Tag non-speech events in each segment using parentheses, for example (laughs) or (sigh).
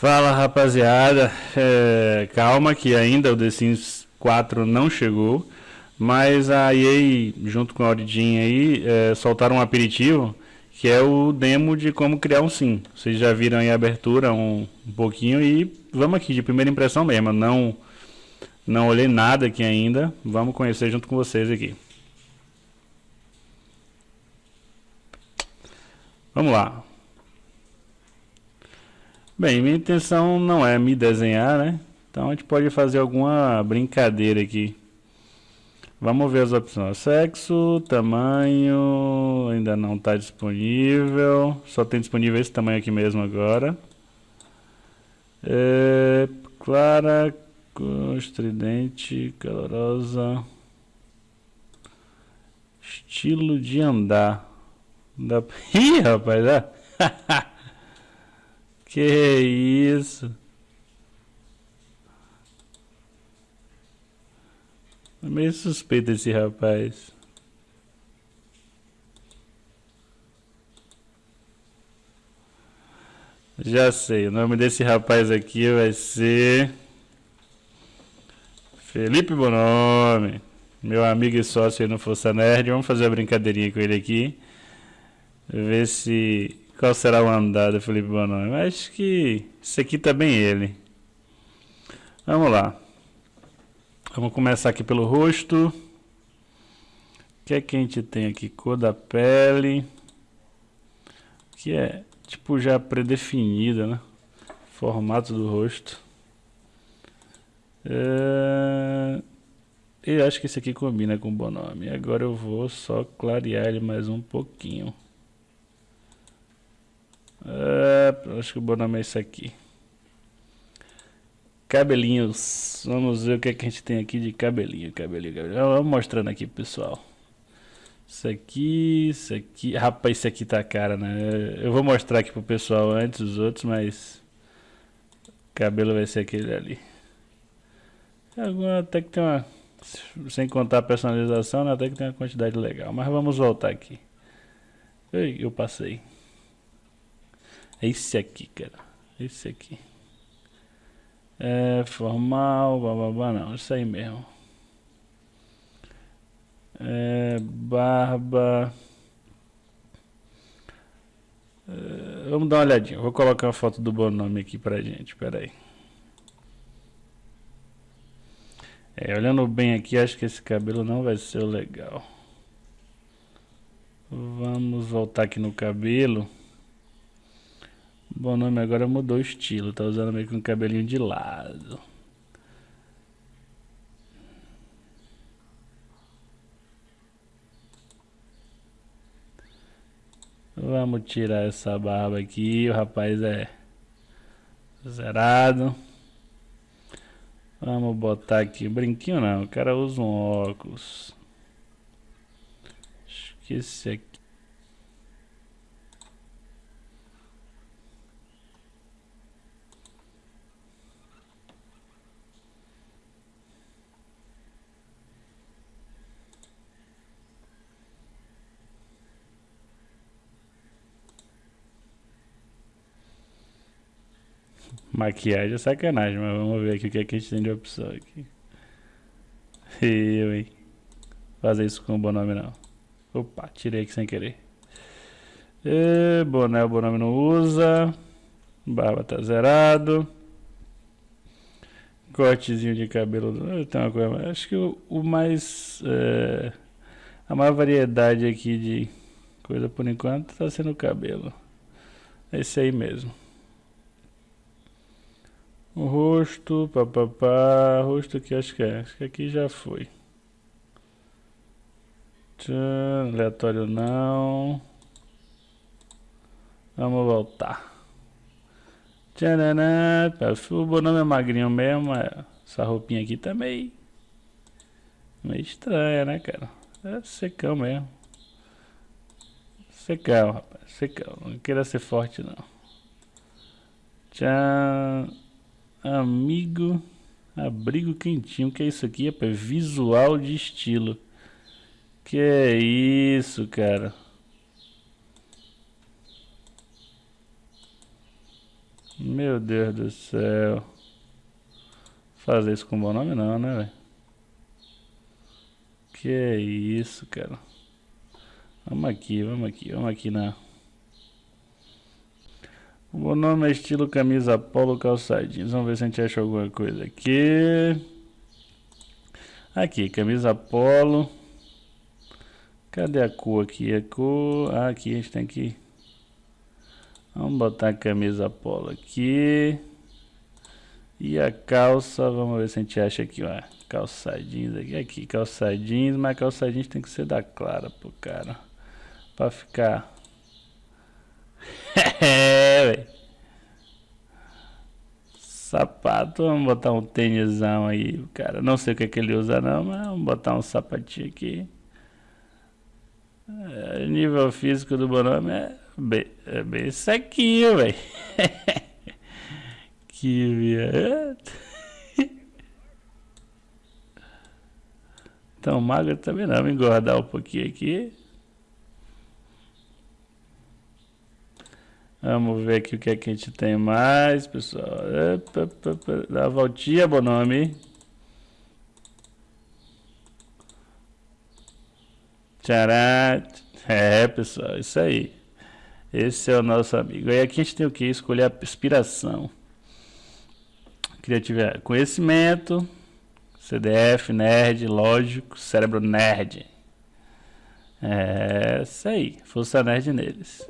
Fala rapaziada, é, calma que ainda o The Sims 4 não chegou, mas a EA junto com a Origin aí é, soltaram um aperitivo que é o demo de como criar um sim. Vocês já viram aí a abertura um, um pouquinho e vamos aqui de primeira impressão mesmo, não não olhei nada aqui ainda, vamos conhecer junto com vocês aqui. Vamos lá. Bem, minha intenção não é me desenhar, né? Então a gente pode fazer alguma brincadeira aqui. Vamos ver as opções. Sexo, tamanho, ainda não está disponível. Só tem disponível esse tamanho aqui mesmo agora. É, clara, estridente, calorosa. Estilo de andar. Da... (laughs) Ih, rapaz, é. (laughs) Que isso? É meio suspeito esse rapaz. Já sei, o nome desse rapaz aqui vai ser Felipe Bonome, meu amigo e sócio aí no Força Nerd. Vamos fazer uma brincadeirinha com ele aqui, ver se qual será o andar do Felipe Bononi? Acho que isso aqui tá bem ele. Vamos lá. Vamos começar aqui pelo rosto. O que é que a gente tem aqui? Cor da pele. Que é tipo já predefinida, né? Formato do rosto. É... Eu acho que esse aqui combina com o Bonome. Agora eu vou só clarear ele mais um pouquinho. Uh, acho que o nome é aqui. Cabelinhos. Vamos ver o que, é que a gente tem aqui de cabelinho, cabelinho, cabelinho. Vamos mostrando aqui, pessoal. Isso aqui, isso aqui. Rapaz, isso aqui tá cara, né? Eu vou mostrar aqui pro pessoal antes os outros, mas... O cabelo vai ser aquele ali. Até que tem uma... Sem contar a personalização, né? até que tem uma quantidade legal. Mas vamos voltar aqui. Eu passei. Esse aqui, cara. Esse aqui. É formal, bababá, não. Isso aí mesmo. É, barba. É, vamos dar uma olhadinha. Vou colocar uma foto do bom nome aqui pra gente. Pera aí. É, olhando bem aqui, acho que esse cabelo não vai ser legal. Vamos voltar aqui no cabelo. Bom nome agora mudou o estilo, tá usando meio que um cabelinho de lado. Vamos tirar essa barba aqui, o rapaz é zerado. Vamos botar aqui, brinquinho não, o cara usa um óculos. Esqueci aqui. Maquiagem é sacanagem, mas vamos ver aqui o que, é que a gente tem de opção aqui. (laughs) Eu, hein? Fazer isso com o Bonome não. Opa, tirei aqui sem querer. E, boné o Bonome não usa. Barba tá zerado. Cortezinho de cabelo. Tem uma coisa, acho que o, o mais. É, a maior variedade aqui de coisa por enquanto tá sendo o cabelo. Esse aí mesmo. O rosto, papapá, rosto aqui acho que é, acho que aqui já foi. Tchan, aleatório não. Vamos voltar. Tchananã, o Bonome é magrinho mesmo, é. essa roupinha aqui tá meio, meio estranha, né, cara? É secão mesmo. Secão, rapaz, secão. Não queira ser forte, não. Tchan. Amigo, abrigo quentinho. que é isso aqui, rapaz? Visual de estilo. Que é isso, cara? Meu Deus do céu. Fazer isso com bom nome não, né, velho? Que é isso, cara. Vamos aqui, vamos aqui, vamos aqui na... O nome é estilo camisa polo calçadinhos. Vamos ver se a gente acha alguma coisa aqui. Aqui, camisa polo. Cadê a cor aqui? A cor... Ah, aqui a gente tem que... Vamos botar a camisa polo aqui. E a calça, vamos ver se a gente acha aqui, ó. Calçadinhos aqui, aqui, calçadinhos, mas calçadinhos tem que ser da clara, pô, cara. Pra ficar... (laughs) é. Sapato, vamos botar um tênisão aí, cara. Não sei o que, é que ele usa não, mas vamos botar um sapatinho aqui. É, nível físico do Bonome é bem, é bem sequinho, velho. (laughs) que viado. (laughs) Tão magro também não, vou engordar um pouquinho aqui. Vamos ver aqui o que é que a gente tem mais, pessoal. Dá a voltinha, Bonome. Tcharam. É, pessoal, isso aí. Esse é o nosso amigo. Aí aqui a gente tem o que? Escolher a inspiração. Criatividade. Conhecimento. CDF, nerd, lógico, cérebro nerd. É isso aí. Força nerd neles.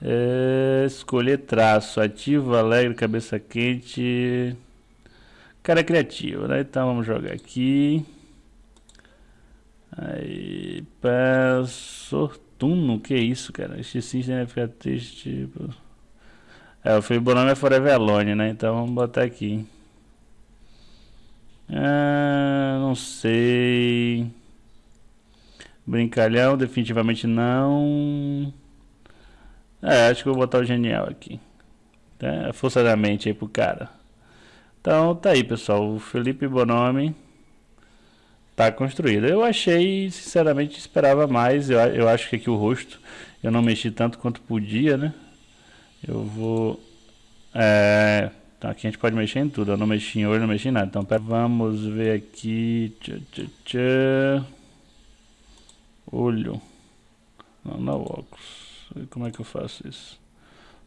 É, escolher traço. Ativo, alegre, cabeça quente. Cara criativo, né? Então vamos jogar aqui. Aí, pá, sortuno, que é isso, cara? Este sistema vai ficar triste, tipo... É, o Fibonacci é Forever Alone, né? Então vamos botar aqui. Ah, não sei. Brincalhão, definitivamente não. É, acho que vou botar o genial aqui. Tá? A força da mente aí pro cara. Então tá aí, pessoal. O Felipe Bonomi tá construído. Eu achei, sinceramente, esperava mais. Eu, eu acho que aqui o rosto eu não mexi tanto quanto podia, né? Eu vou... É... Então aqui a gente pode mexer em tudo. Eu não mexi em olho, não mexi em nada. Então pera, vamos ver aqui. Olho. Não, não óculos. Como é que eu faço isso?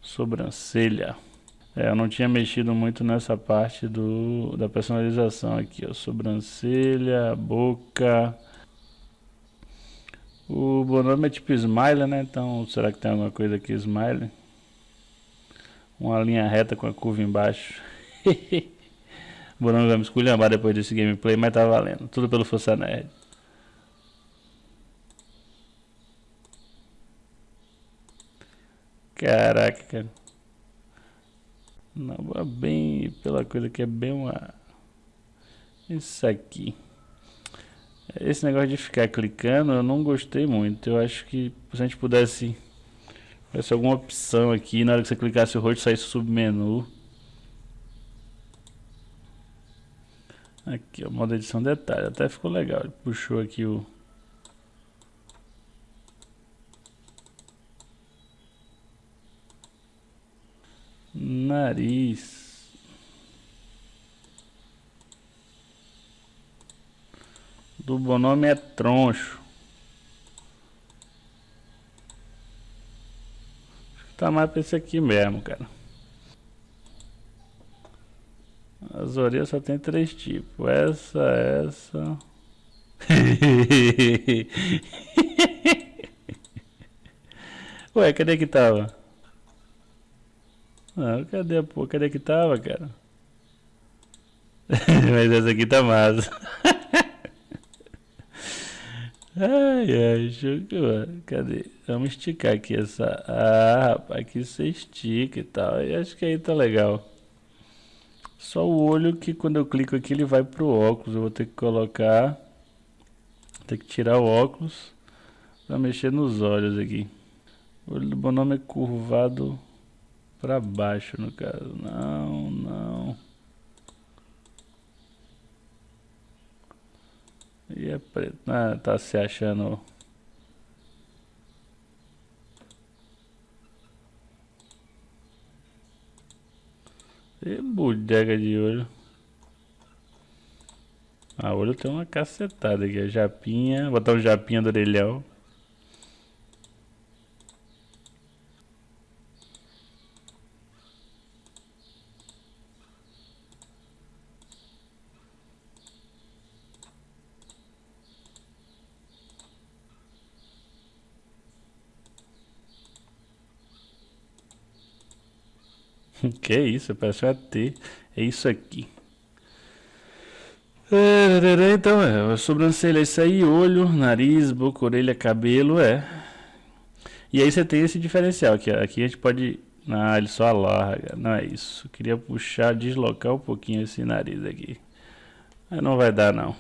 Sobrancelha. É, eu não tinha mexido muito nessa parte do, da personalização aqui, ó. Sobrancelha, boca. O Bonome é tipo smile, né? Então, será que tem alguma coisa aqui smile? Uma linha reta com a curva embaixo. (laughs) Bonome vai me esculhambar depois desse gameplay, mas tá valendo. Tudo pelo Força Nerd. Caraca, cara. Não, bem pela coisa que é bem uma... Isso aqui. Esse negócio de ficar clicando eu não gostei muito. Eu acho que se a gente pudesse... Tivesse alguma opção aqui, na hora que você clicasse o rosto saísse o submenu. Aqui, o modo edição detalhe. Até ficou legal. Ele puxou aqui o... Nariz. Do bonome é troncho. Tá mais pra esse aqui mesmo, cara. As orelhas só tem três tipos. Essa, essa. (laughs) Ué, cadê que tava? Não, cadê, pô? Cadê que tava, cara? (laughs) Mas essa aqui tá massa. (laughs) ai, ai, show Cadê? Vamos esticar aqui essa... Ah, rapaz, aqui você estica e tal. E acho que aí tá legal. Só o olho que quando eu clico aqui ele vai pro óculos. Eu vou ter que colocar... Ter que tirar o óculos pra mexer nos olhos aqui. O olho do Bonome é curvado para baixo no caso. Não, não. E é preto. Ah, tá se achando. bodega de olho. A olho tem uma cacetada aqui. A japinha. Botar um japinha do orelhão. (laughs) que isso, parece um AT. É isso aqui. Então, é, sobrancelha, isso aí, olho, nariz, boca, orelha, cabelo, é. E aí você tem esse diferencial aqui, aqui a gente pode... Ah, ele só alarga, não é isso. Queria puxar, deslocar um pouquinho esse nariz aqui. Mas não vai dar, não.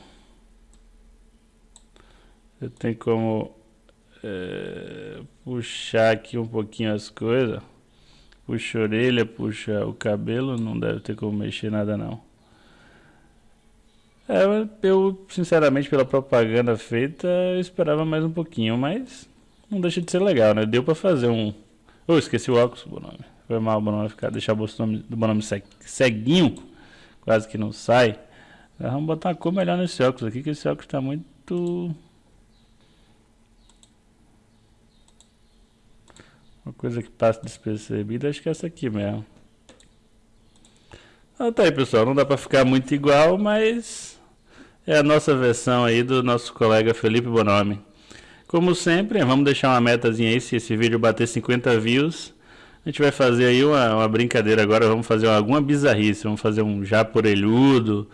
Eu tenho como é, puxar aqui um pouquinho as coisas. Puxa a orelha, puxa o cabelo, não deve ter como mexer nada não. É, eu, sinceramente, pela propaganda feita, eu esperava mais um pouquinho, mas não deixa de ser legal, né? Deu pra fazer um... Oh, esqueci o óculos, Bonome. Foi mal, Bonome, ficar, deixar o Bonome, do Bonome ceguinho, quase que não sai. Vamos botar uma cor melhor nesse óculos aqui, que esse óculos tá muito Uma coisa que passa despercebida, acho que é essa aqui mesmo. Ah, tá aí, pessoal. Não dá pra ficar muito igual, mas é a nossa versão aí do nosso colega Felipe Bonomi. Como sempre, vamos deixar uma metazinha aí, se esse vídeo bater 50 views, a gente vai fazer aí uma, uma brincadeira agora, vamos fazer alguma bizarrice, vamos fazer um japorelhudo,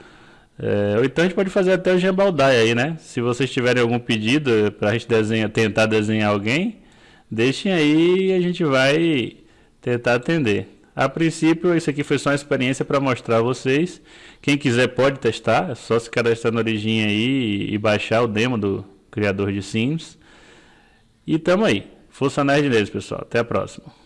é, ou então a gente pode fazer até o gebaldai aí, né? Se vocês tiverem algum pedido pra gente desenhar, tentar desenhar alguém, Deixem aí e a gente vai tentar atender. A princípio, isso aqui foi só uma experiência para mostrar a vocês. Quem quiser pode testar, é só se cadastrar no Origin aí e baixar o demo do criador de Sims. E tamo aí. Força Nerd neles, pessoal. Até a próxima.